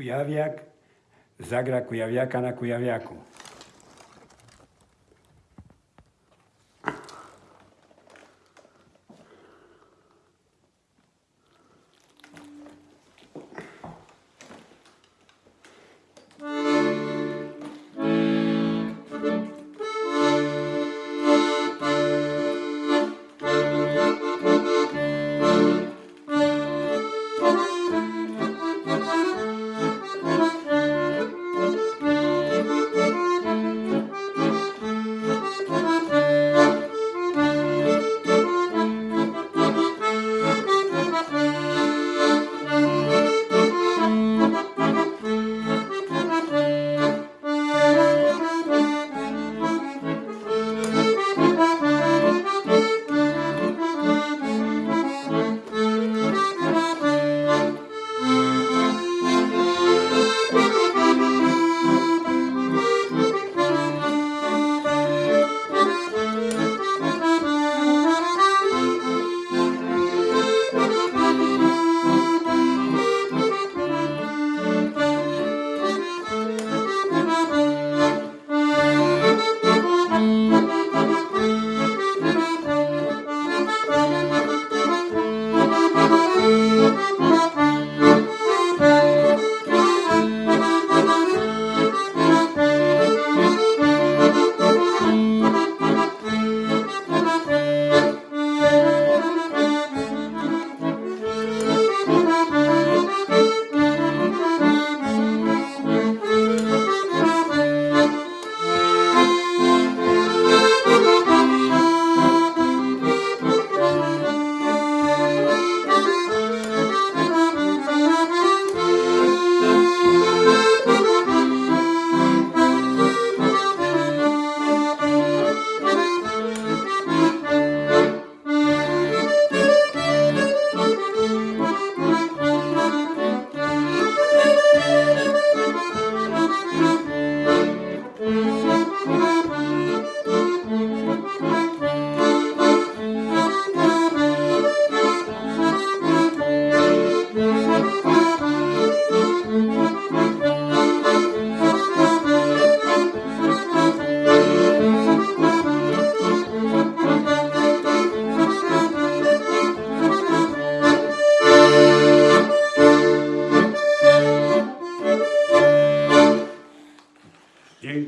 Kujawiak zagra Kujawiaka na Kujawiaku.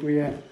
对呀。